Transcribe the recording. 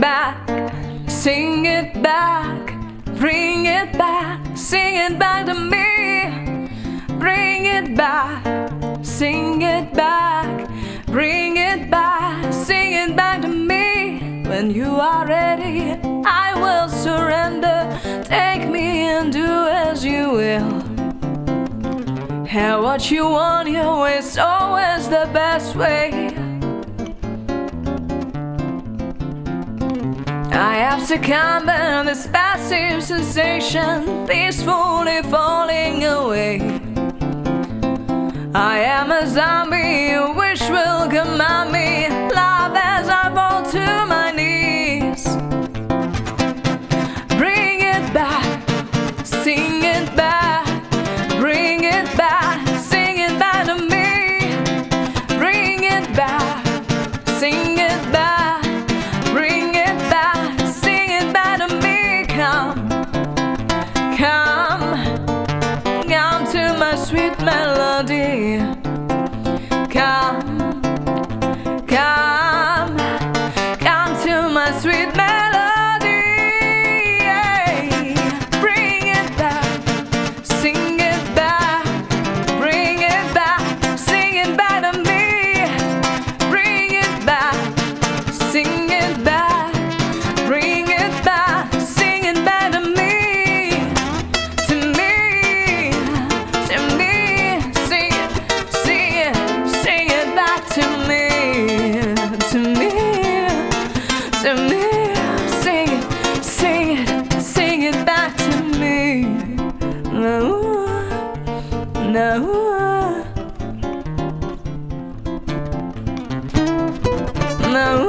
back, sing it back, bring it back, sing it back to me. Bring it back, sing it back, bring it back, sing it back to me. When you are ready, I will surrender. Take me and do as you will. Have what you want, your way's always the best way. I have succumbed to this passive sensation, peacefully falling away. I am a zombie, Wish will command me, love as I fall to my knees. Bring it back, sing it back, bring it back, sing it back to me. Bring it back, sing sweet melody. Come, come, come to my sweet melody. To me. Sing it, sing it, sing it back to me. No, no, no.